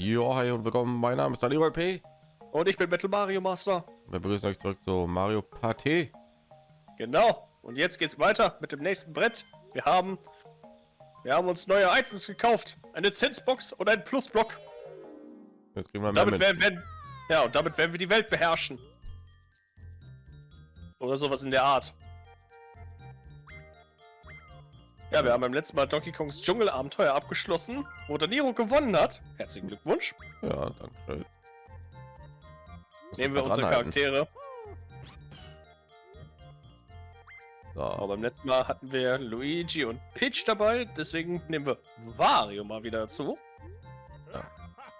Jo, hi und willkommen. Mein Name ist Daniel P. Und ich bin Metal Mario Master. Wir begrüßen euch zurück zu Mario Party. Genau. Und jetzt geht's weiter mit dem nächsten Brett. Wir haben, wir haben uns neue Items gekauft. Eine Zinsbox und ein Plusblock. Jetzt kriegen wir mehr Damit mit. werden, werden, ja, und damit werden wir die Welt beherrschen. Oder sowas in der Art. Ja, wir haben beim letzten Mal Donkey Kongs Dschungelabenteuer abgeschlossen, wo Daniro gewonnen hat. Herzlichen Glückwunsch. Ja, danke Nehmen wir unsere. Charaktere. Aber So, beim letzten Mal hatten wir Luigi und Peach dabei, deswegen nehmen wir Wario mal wieder dazu.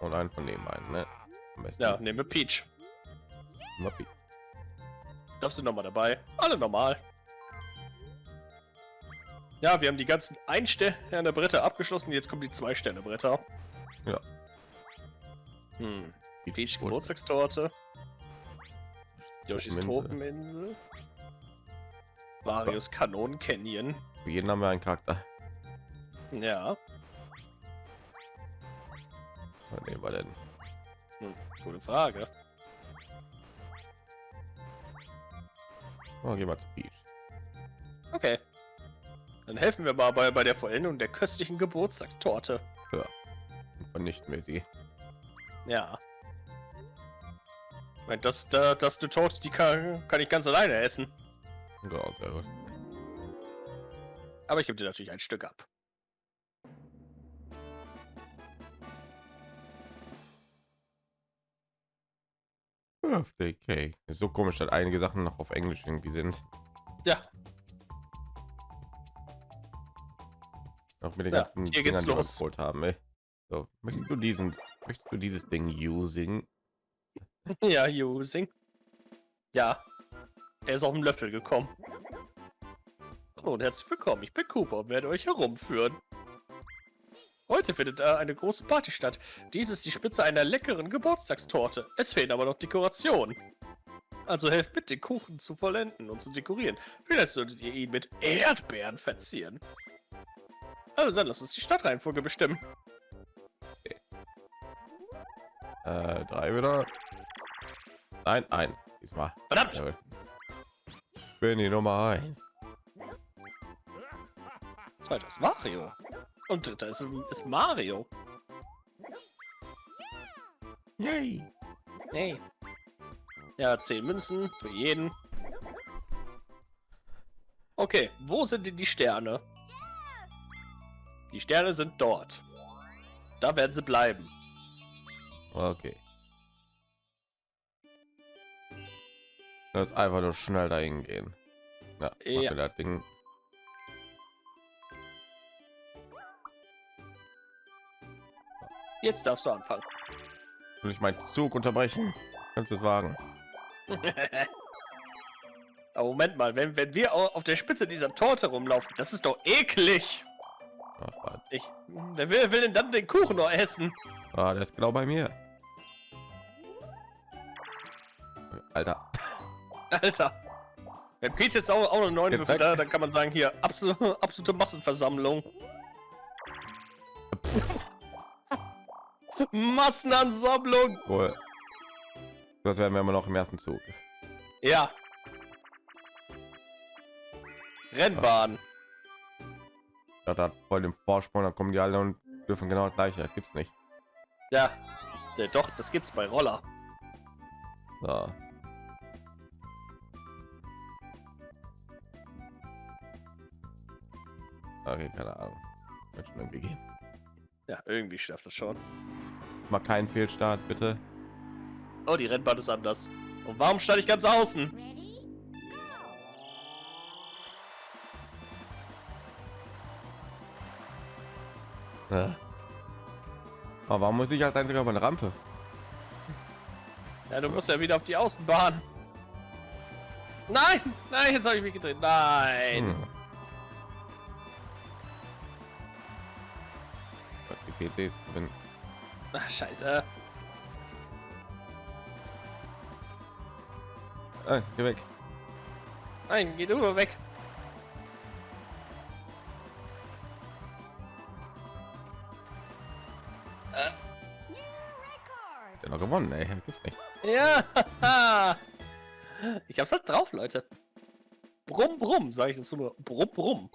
und einen von den beiden, ne? Ja, nehmen wir Peach. Moppi. Darfst du nochmal dabei? Alle normal. Ja, wir haben die ganzen Ein-Sterne-Bretter abgeschlossen, jetzt kommen die Zwei-Sterne-Bretter. Ja. Hm. Peach Gut. Geburtstagstorte. Yoshis Tropeninsel. Marios Kanon Canyon. Für jeden haben wir einen Charakter. Ja. Was nehmen wir denn? Hm, gute Frage. Oh, gehen wir zu Peach. Okay. Dann helfen wir mal bei, bei der Vollendung der köstlichen Geburtstagstorte. Und vernichten wir sie. Ja. Ich das, da, das du Torte, die kann, kann ich ganz alleine essen. Ja, sehr gut. Aber ich gebe dir natürlich ein Stück ab. Birthday Cake. Ist so komisch, dass einige Sachen noch auf Englisch irgendwie sind. Ja, Auch mit den Ja, ganzen hier geht's Dingern, die wir los. geholt haben. Ey. So, möchtest du diesen, möchtest du dieses Ding using? ja, using. Ja. Er ist auf dem Löffel gekommen. Hallo und herzlich willkommen. Ich bin Cooper und werde euch herumführen. Heute findet äh, eine große Party statt. Dies ist die Spitze einer leckeren Geburtstagstorte. Es fehlen aber noch Dekorationen. Also helft mit, den Kuchen zu vollenden und zu dekorieren. Vielleicht solltet ihr ihn mit Erdbeeren verzieren. Also dann lasst uns die Stadtreihenfolge bestimmen. Äh, drei wieder. Nein, eins. Diesmal. Verdammt! Jawohl. Ich bin die Nummer eins. Zweiter ist Mario. Und dritter ist, ist Mario. Yay! Hey. Ja, 10 Münzen für jeden. Okay, wo sind denn die Sterne? Die Sterne sind dort. Da werden sie bleiben. Okay. Das einfach nur schnell dahin gehen. Ja, Ja. das Ding. Jetzt darfst du anfangen. Will ich meinen Zug unterbrechen? Kannst du es wagen? Aber Moment mal, wenn, wenn wir au- auf der Spitze dieser Torte rumlaufen, das ist doch eklig. Warte. Ich, wer will, will denn dann den Kuchen noch essen? Ah, der ist genau bei mir. Alter. Alter. Wenn Peach jetzt auch, auch eine 9 Jetzt Würfel weg. da, dann kann man sagen, hier, absolute, absolute Massenversammlung. Massenansammlung! Wohl. Das werden wir immer noch im ersten Zug. Ja. Rennbahn. Da hat voll den Vorsprung, dann kommen die alle und dürfen genau das gleiche. Das gibt's nicht. Ja. ja. Doch, das gibt's bei Roller. So. Okay, keine Ahnung. Wird schon irgendwie gehen. Ja, irgendwie schafft das schon. Mal keinen Fehlstart, bitte. Oh, die Rennbahn ist anders. Und warum stand ich ganz außen? Ja. Aber warum muss ich als einziger auf eine Rampe? Ja, du musst ja wieder auf die Außenbahn. Nein! Nein, jetzt habe ich mich gedreht. Nein! Hm. Die PCs drin. Ach, scheiße. Ah, geh weg. Nein, geh du weg. Der noch gewonnen, ey. Gibt's nicht. Ja. Ich hab's halt drauf, Leute. Brumm, brumm, sage ich dazu nur. Brumm, brumm.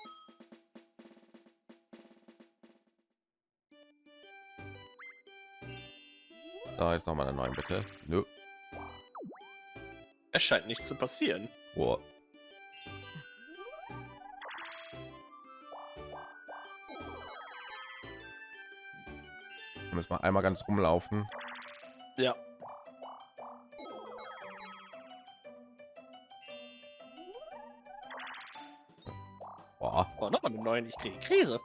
Da ist noch mal eine neue, bitte. Nö. Es scheint nicht zu passieren. Boah. Müssen wir einmal ganz rumlaufen. Ja. Boah. Oh, noch eine neuen. Ich kriege Krise.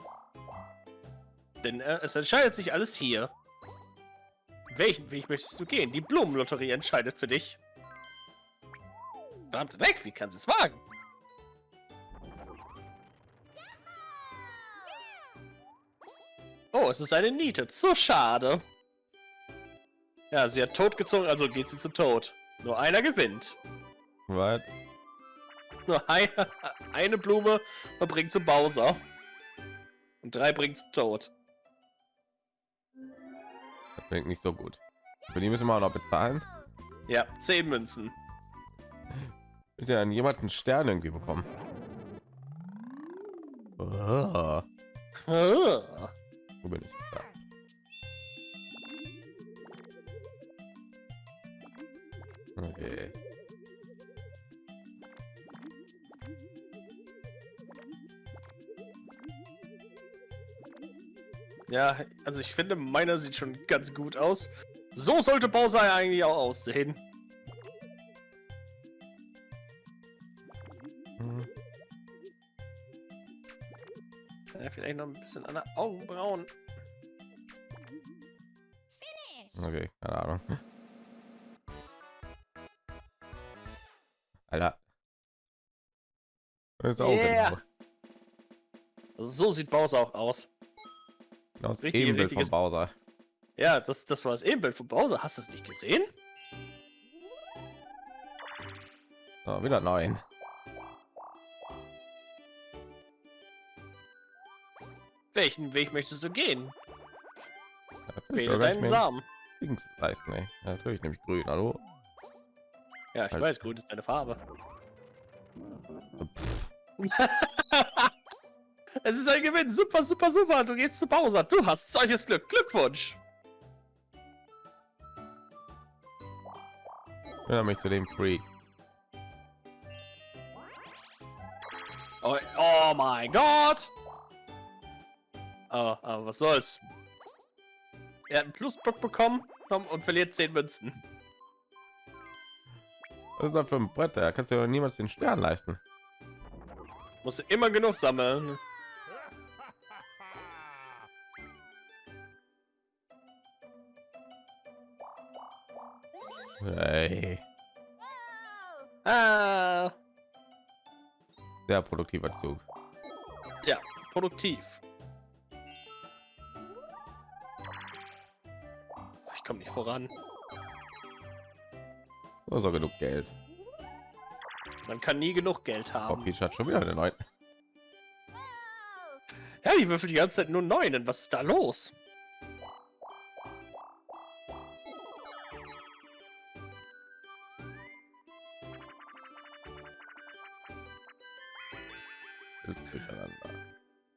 Denn äh, es entscheidet sich alles hier. Welchen Weg möchtest du gehen? Die Blumenlotterie entscheidet für dich. Verdammte Dreck, wie kann sie es wagen? Oh, es ist eine Niete. So schade. Ja, sie hat totgezogen, also geht sie zu Tod. Nur einer gewinnt. Was? Nur eine, eine Blume verbringt zu Bowser. Und drei bringt zu Tod. Das klingt nicht so gut. Für die müssen wir auch noch bezahlen. Ja, zehn Münzen. Ist ja an jemanden Stern irgendwie bekommen. Ah, Ah. wo bin ich? Okay. Ja, also ich finde, meiner sieht schon ganz gut aus. So sollte Bowser ja eigentlich auch aussehen. Hm. Ja, vielleicht noch ein bisschen an der Augenbrauen. Okay, keine Ahnung. Das ist auch Yeah. genau. So sieht Bowser auch aus. Genau das Richtig- Ebenbild von richtiges- Bowser. Ja, das, das war das Ebenbild von Bowser. Hast du es nicht gesehen? So, wieder neun. Welchen Weg möchtest du gehen? Ja, Wähle deinen Samen. Links leisten, ey. Ja, natürlich nämlich grün. Hallo. Ja, ich Halt. weiß, grün ist deine Farbe. Es ist ein Gewinn. Super, super, super. Du gehst zu Bowser. Du hast solches Glück. Glückwunsch. Erinnere mich zu dem Freak. Oh, oh mein Gott. Aber, aber was soll's. Er hat einen Plusblock bekommen komm, und verliert 10 Münzen. Was ist das für ein Brett? Da kannst du ja niemals den Stern leisten. Musst du immer genug sammeln. Hey, Ah, sehr produktiver Zug. produktiv. Ich komme nicht voran. So, so genug Geld. Man kann nie genug Geld Oh, haben. Peach hat schon wieder eine neue. Ja, die würfelt die ganze Zeit nur Neunen. Was ist da los?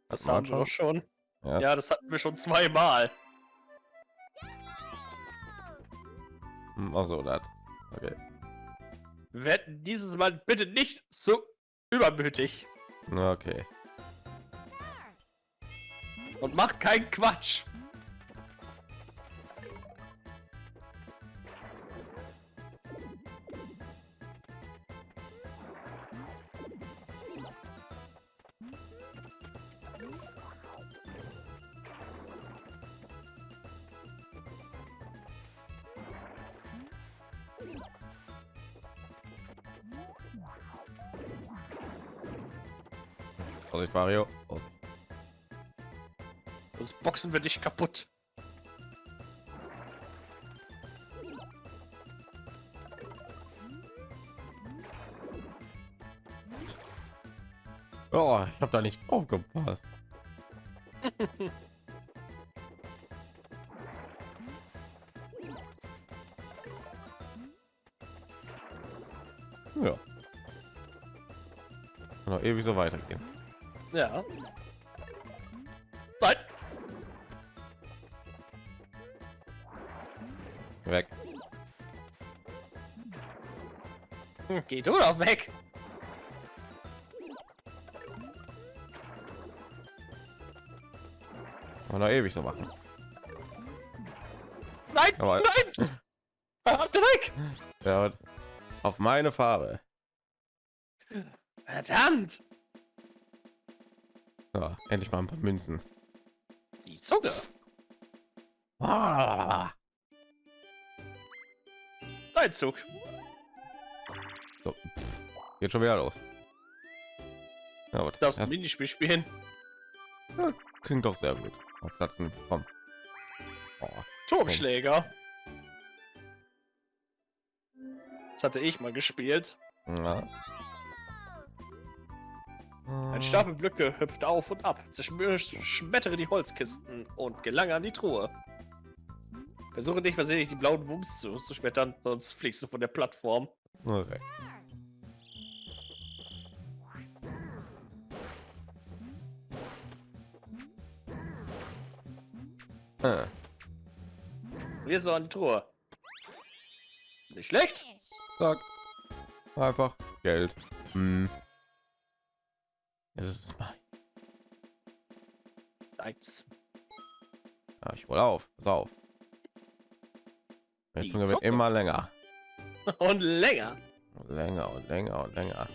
Das haben wir schon. Ja. Ja, das hatten wir schon zweimal. Hm, Ach so, das. Okay. Werden dieses Mal bitte nicht so übermütig. Okay. Und mach keinen Quatsch. Also Vorsicht, Mario. Oh. Das boxen wir dich kaputt. Oh, ich hab da nicht aufgepasst. ja. Noch ewig so weitergehen. Ja. Nein. Weg. Hm, Geh du doch weg. Kann Noch ewig so machen. Nein, Aber- nein. Ah, Dreck. Ja, auf meine Farbe. Verdammt. Ja, endlich mal ein paar Münzen. Die Zunge. Ah. Dein Zug. So, pff, geht schon wieder los. Ja? Du darfst ein Das Minispiel spielen. klingt doch sehr gut. Auf Platz komm. Oh, Turmschläger. Das hatte ich mal gespielt. ja. Ein Stapel Blöcke hüpft auf und ab, zerschmettere die Holzkisten und gelange an die Truhe. Versuche nicht versehentlich die blauen Wumms zu, zu schmettern, sonst fliegst du von der Plattform. Okay. Äh, Wir so an die Truhe. Nicht schlecht. zack. Einfach Geld. Hm. Es ist mein. Eins. Ja, ich hol auf. Pass auf. Die Zunge wird immer länger. Und länger. Und länger und länger und länger.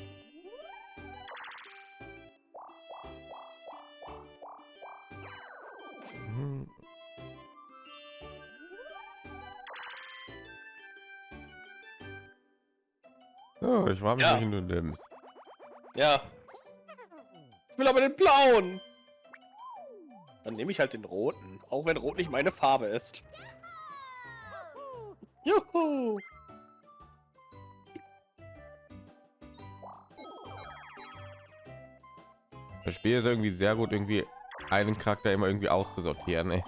Hm. Ich war mich, Ja. welchen du nimmst. Ja. Ich will aber den blauen. Dann nehme ich halt den roten, auch wenn rot nicht meine Farbe ist. Juhu. Das Spiel ist irgendwie sehr gut, irgendwie einen Charakter immer irgendwie auszusortieren. Ey.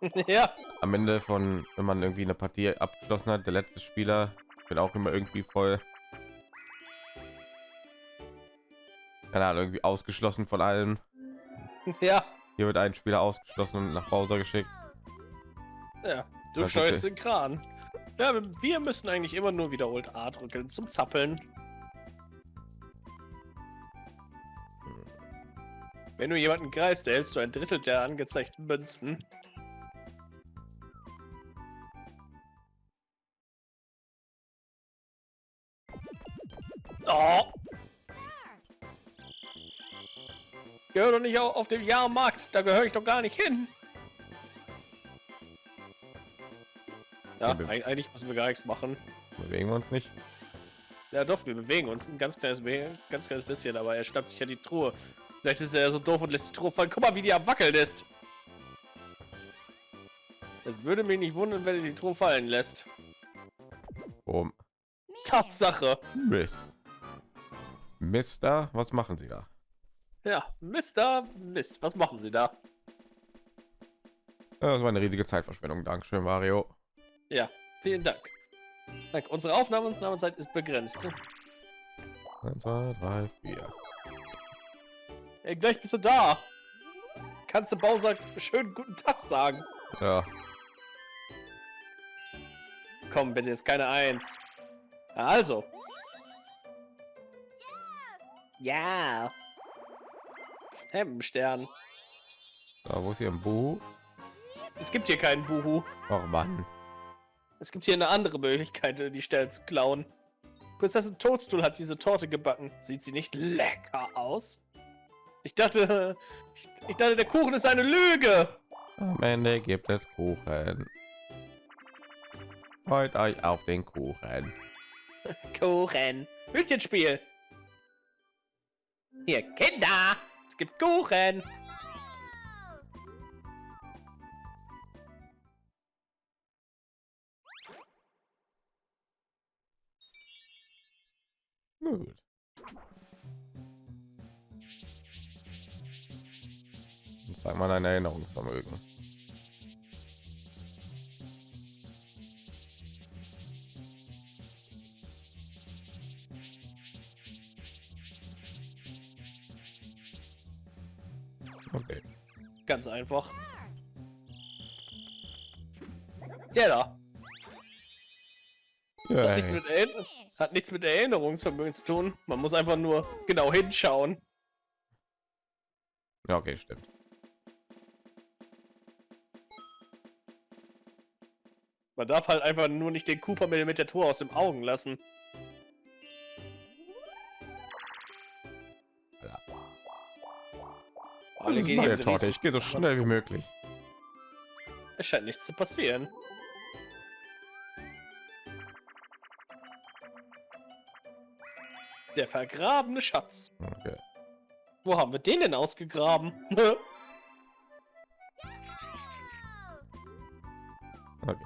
ja. Am Ende von, wenn man irgendwie eine Partie abgeschlossen hat, der letzte Spieler wird auch immer irgendwie voll, keine Ahnung, irgendwie ausgeschlossen von allen. Ja. Hier wird ein Spieler ausgeschlossen und nach Hause geschickt. Ja. Du Das steuerst den Kran. Ja, wir müssen eigentlich immer nur wiederholt A drücken zum Zappeln. Wenn du jemanden greifst, erhältst du ein Drittel der angezeigten Münzen. Gehör doch nicht au- auf dem Jahrmarkt, da gehöre ich doch gar nicht hin. Ja, eigentlich müssen wir gar nichts machen. Bewegen wir uns nicht. Ja doch, wir bewegen uns ein ganz kleines, ganz kleines bisschen, aber er schnappt sich ja die Truhe. Vielleicht ist er so doof und lässt die Truhe fallen. Guck mal, wie die am Wackeln ist. Es würde mich nicht wundern, wenn er die Truhe fallen lässt. Um Tatsache. Miss. Mister, was machen Sie da? Ja, Mister Mist, was machen Sie da? Ja, Das war eine riesige Zeitverschwendung. Dankeschön, Mario. Ja, vielen Dank. Danke. Unsere Aufnahmezeit ist begrenzt. 1, 2, 3, 4. Ey, gleich bist du da. Kannst du Bowser schönen guten Tag sagen? Ja, Komm, bitte jetzt keine Eins. Ja, Also. Ja. Hemmenstern. da wo ist hier ein Buch? Es gibt hier keinen Buhu. Oh Mann. Es gibt hier eine andere Möglichkeit, die Stelle zu klauen. Prinzessin Toadstool hat diese Torte gebacken. Sieht sie nicht lecker aus? Ich dachte, ich, dachte, der Kuchen ist eine Lüge. Am Ende gibt es Kuchen. Freut euch auf den Kuchen. Kuchen. Hütchenspiel. Hier, Kinder. Gibt Kuchen. Gut. Sag mal ein Erinnerungsvermögen. Ganz einfach. Der da. Das hat, nichts hat nichts mit Erinnerungsvermögen zu tun. Man muss einfach nur genau hinschauen. ja, okay, stimmt. Man darf halt einfach nur nicht den Cooper mit, mit der Tour aus dem Augen lassen. Alle gehen eben Torte. Ich gehe so schnell wie möglich. Es scheint nichts zu passieren. Der vergrabene Schatz. Okay. Wo haben wir den denn ausgegraben? Okay.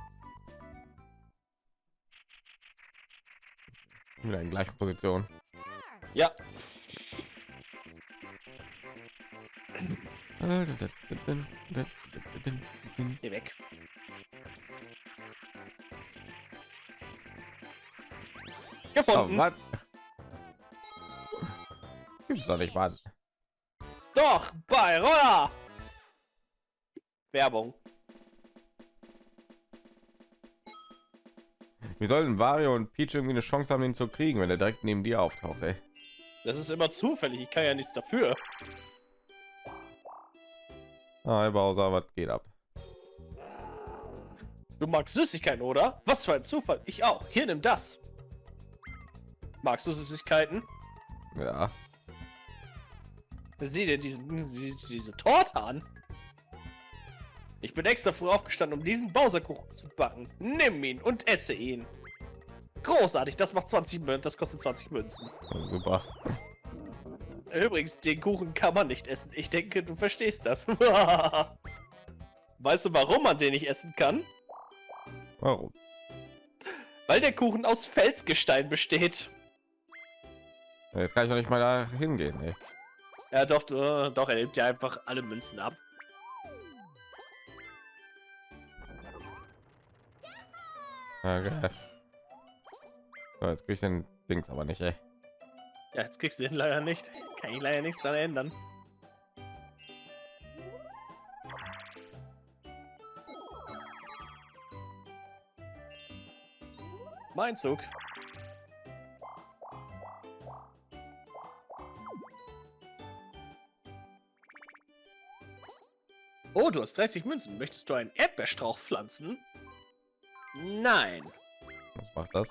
Wieder in gleichen Position. ja, geh weg. Oh, Gefunden. was? Gibt's doch nicht, Mann. Doch, bei Roller. Werbung. Wie sollen Wario und Peach irgendwie eine Chance haben, ihn zu kriegen, wenn er direkt neben dir auftaucht, ey? Das ist immer zufällig. Ich kann ja nichts dafür. Ah, Herr Bowser, was geht ab? Du magst Süßigkeiten, oder? Was für ein Zufall. Ich auch. Hier, nimm das. Magst du Süßigkeiten? Ja, Sieh dir diesen, diese, diese Torte an. Ich bin extra früh aufgestanden, um diesen Bowserkuchen zu backen. Nimm ihn und esse ihn. Großartig, das macht 20 Münzen, das kostet 20 Münzen. super. Übrigens, den Kuchen kann man nicht essen. Ich denke, du verstehst das. weißt du, warum man den nicht essen kann? Warum? Weil der Kuchen aus Felsgestein besteht. Jetzt kann ich doch nicht mal da hingehen, ey. Ja, doch, doch, er nimmt ja einfach alle Münzen ab. Okay. So, jetzt krieg ich den Dings aber nicht, ey. Ja, jetzt kriegst du den leider nicht. Kann ich leider nichts daran ändern. Mein Zug. Oh, du hast 30 Münzen. Möchtest du einen Erdbeerstrauch pflanzen? Nein. Was macht das?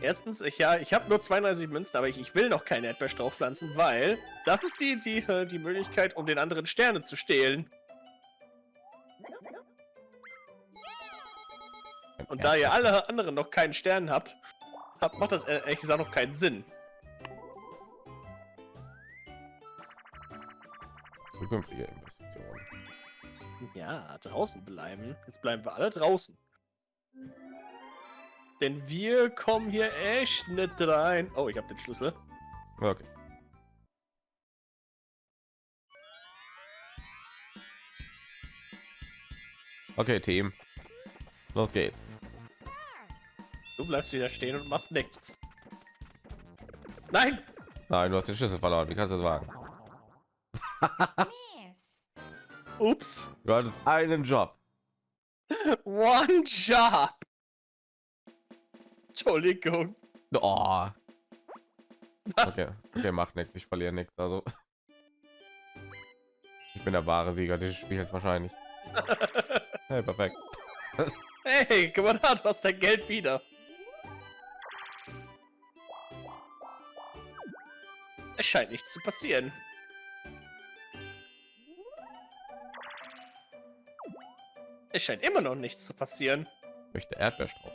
Erstens, ich, ja, ich habe nur 32 Münzen, aber ich, ich will noch keinen Erdbeerstrauch pflanzen, weil das ist die, die, äh, die Möglichkeit, um den anderen Sterne zu stehlen. Und da ihr alle anderen noch keinen Stern habt, habt macht das äh, ehrlich gesagt noch keinen Sinn. Zukünftige Investitionen. Ja, draußen bleiben. Jetzt bleiben wir alle draußen. Denn wir kommen hier echt nicht rein. Oh, ich habe den Schlüssel. Okay. Okay, Team. Los geht's. Du bleibst wieder stehen und machst nichts. Nein! Nein, du hast den Schlüssel verloren. Wie kannst du das wagen? Ups. Du hattest einen Job. One Job. Entschuldigung. Oh. Okay, okay, macht nichts. Ich verliere nichts. Also, ich bin der wahre Sieger dieses Spiels wahrscheinlich. Hey, perfekt. Hey, guck mal da, du hast dein Geld wieder. Es scheint nichts zu passieren. Es scheint immer noch nichts zu passieren. Ich möchte Erdbeerstrauch.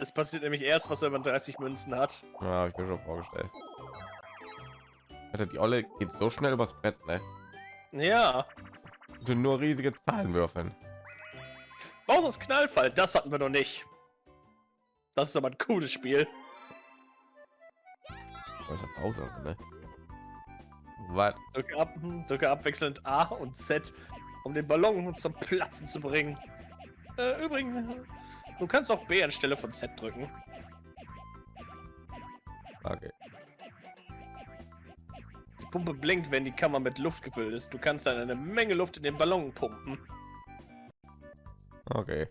Es passiert nämlich erst, was wenn man 30 Münzen hat. Ja, hab ich mir schon vorgestellt. Alter, die Olle geht so schnell übers Brett, ne? Ja. Du nur riesige Zahlen würfeln. Bowser's Knallfall, das hatten wir noch nicht. Das ist aber ein cooles Spiel. Ist ja Pause, ne? Was? Drücke, ab, drücke abwechselnd A und Z, um den Ballon zum Platzen zu bringen. Äh, übrigens, du kannst auch B anstelle von Z drücken. Okay. Pumpe blinkt, wenn die Kammer mit Luft gefüllt ist. Du kannst dann eine Menge Luft in den Ballon pumpen. Okay.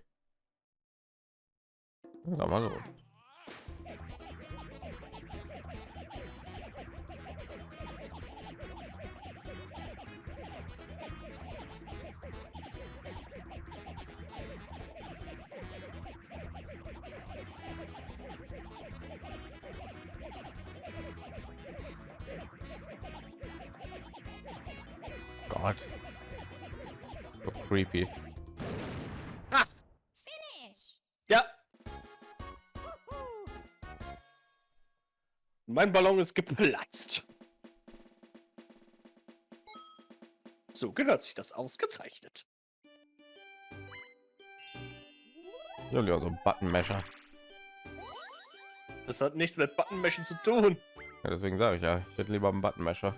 Dann mal los. Gott. So creepy. Ja. Mein Ballon ist geplatzt. So gehört sich das ausgezeichnet. Ja, so ein Buttonmesher. Das hat nichts mit Buttonmashing zu tun. Ja, deswegen sage ich ja, ich hätte lieber einen Buttonmesher.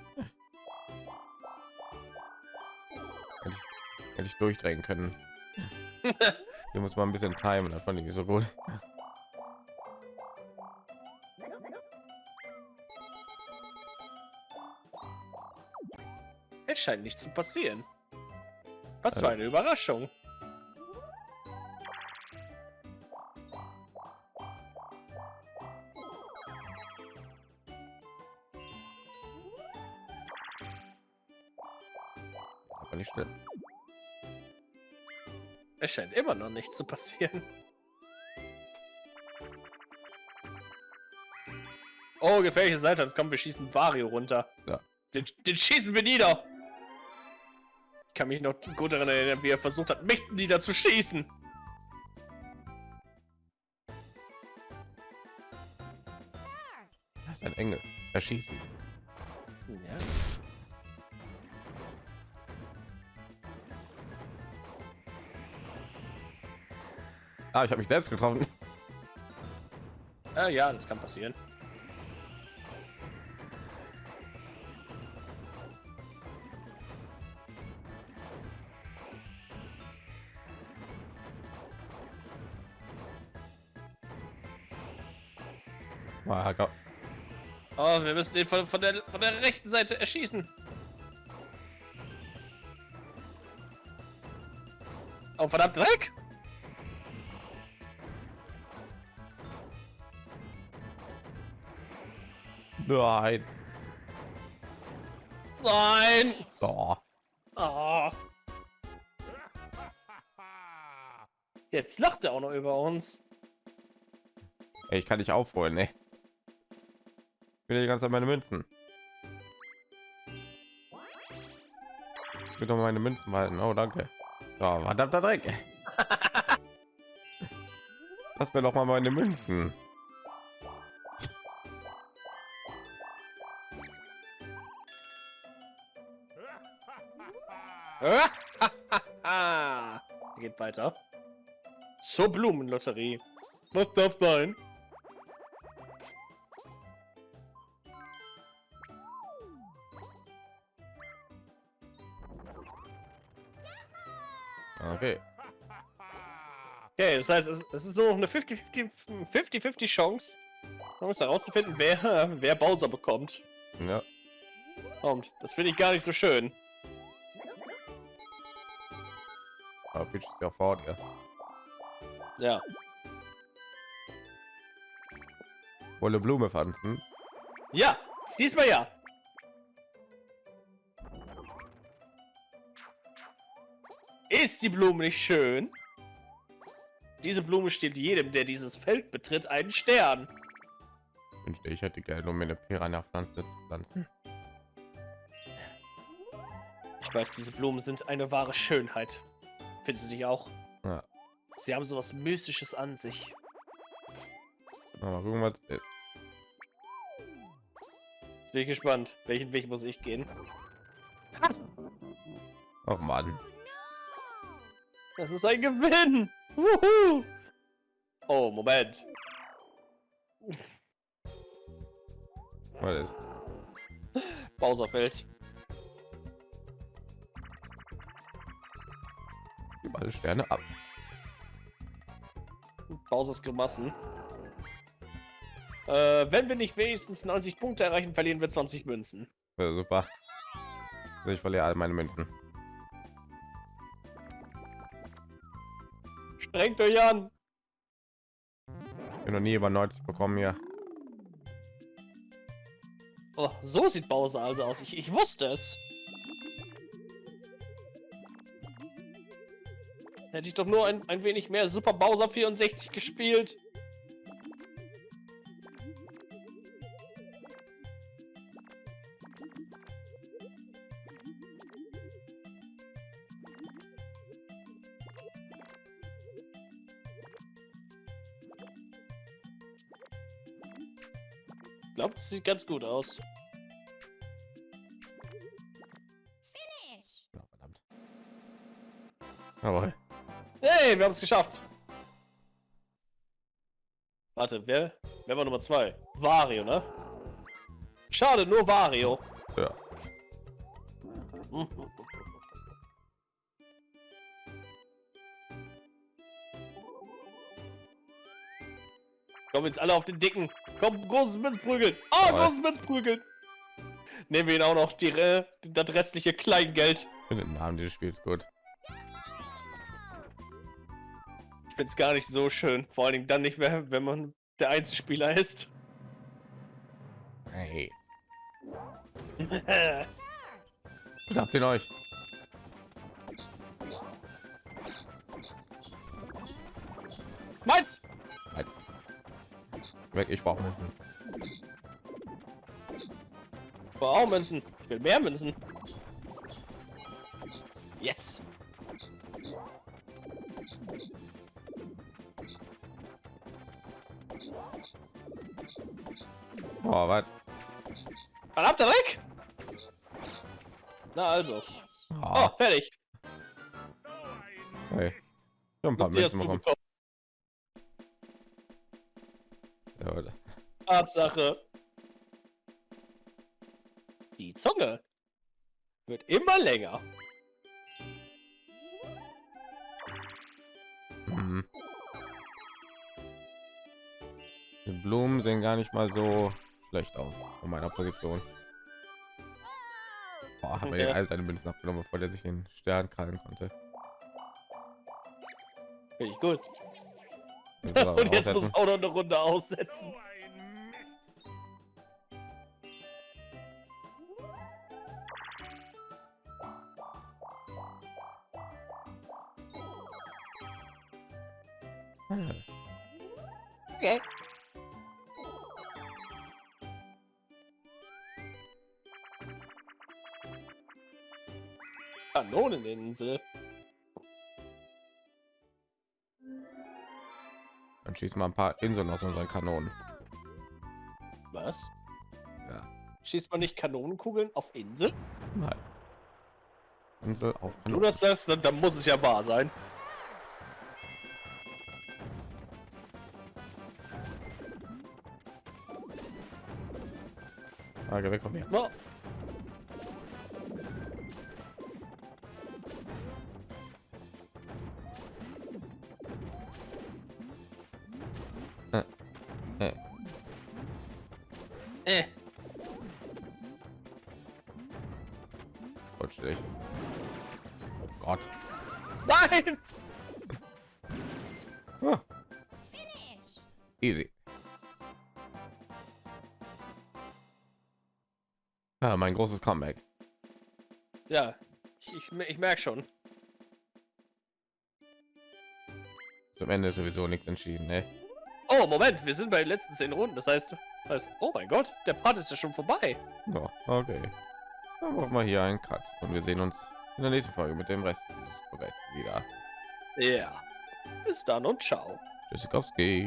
Ich, hätte ich durchdrehen können. Hier muss man ein bisschen timen, das fand ich nicht so gut. Es scheint nicht zu passieren. Was Äh. für eine Überraschung. Es scheint immer noch nicht zu passieren. Oh, gefährliche Seite. Jetzt kommen wir schießen Vario runter. Ja. Den, den schießen wir nieder. Ich kann mich noch gut daran erinnern, wie er versucht hat, mich nieder zu schießen. Das ist ein Engel. Erschießen. Ah, ich habe mich selbst getroffen. Äh, ja, das kann passieren. Ah, Gott. Oh, wir müssen den von, von, der, von der rechten Seite erschießen. Oh, verdammt, Dreck! Nein. Nein! So. Oh. Jetzt lacht er auch noch über uns. Ey, ich kann dich aufholen, ne? Ich will die ganze Zeit meine Münzen. Ich will doch meine Münzen halten. Oh, danke. So, verdammter Dreck. Lass mir doch mal meine Münzen. Weiter. Zur Blumenlotterie. Was darf sein? Okay. Okay, das heißt, es, es ist nur noch eine 50-50 Chance, um es herauszufinden, wer, wer Bowser bekommt. Ja. Und das finde ich gar nicht so schön. Aber Peach ist ja vor dir. Ja. Wolle Blume pflanzen. Ja, diesmal ja. Ist die Blume nicht schön? Diese Blume steht jedem, der dieses Feld betritt, einen Stern. Wünschte ich hätte Geld, um mir eine Piranha-Pflanze zu pflanzen. Ich weiß, diese Blumen sind eine wahre Schönheit. Findest du dich auch? Ja. Sie haben sowas Mystisches an sich. Mal gucken, was ist. Jetzt bin ich gespannt. Welchen Weg muss ich gehen? Oh Mann. Das ist ein Gewinn! Wuhu! Oh, Moment. Was ist? Bowserfeld. Gib alle Sterne ab. Bowsers Grimassen. Äh, wenn wir nicht wenigstens 90 Punkte erreichen, verlieren wir 20 Münzen. Ja, super. Also ich verliere all meine Münzen. Strengt euch an. Ich bin noch nie über 90 bekommen hier. Oh, so sieht Bowser also aus. Ich, ich wusste es. Hätte ich doch nur ein, ein wenig mehr Super Bowser 64 gespielt. Ich glaube, das sieht ganz gut aus. Ja, verdammt. Aber Hey, wir haben es geschafft. Warte, wer, wer war Nummer zwei? Wario, ne? Schade, nur Wario. ja. Mhm. Komm jetzt alle auf den Dicken. Komm, großes Mitz prügeln. Ah, Jawohl. großes prügeln. Nehmen wir ihn auch noch die, das restliche Kleingeld. Ich finde den Namen dieses Spiels gut. Find's gar nicht so schön. Vor allen Dingen dann nicht mehr, wenn man der Einzelspieler ist. Hey, habt ihr euch. Meins! Halt. Weg, ich brauche Münzen. Ich brauche auch Münzen. Ich will mehr Münzen. Die hast du bekommen. Ja, oder? Tatsache. Die Zunge wird immer länger. Mhm. Die Blumen sehen gar nicht mal so schlecht aus von meiner Position. Boah, hat mir Ja. all seine Münzen abgenommen, bevor der sich den Stern krallen konnte. Finde ich gut. Und jetzt muss aussetzen. auch noch eine Runde aussetzen. Okay. Kanoneninsel. Schießen wir ein paar Inseln aus unseren Kanonen. Was? Ja. Schießt man nicht Kanonenkugeln auf Insel? Nein. Insel auf Wenn du Kanonen. das sagst, dann, dann muss es ja wahr sein. Ah, geh weg von mir. Großes Comeback. Ja, ich, ich, ich merke schon. Zum Ende sowieso nichts entschieden, ne? Oh, Moment, wir sind bei den letzten zehn Runden. Das heißt, heißt oh mein Gott, der Part ist ja schon vorbei. Ja, okay. Dann machen wir hier einen Cut und wir sehen uns in der nächsten Folge mit dem Rest dieses Projekts wieder. Ja. Bis dann und ciao. Tschüssikowski.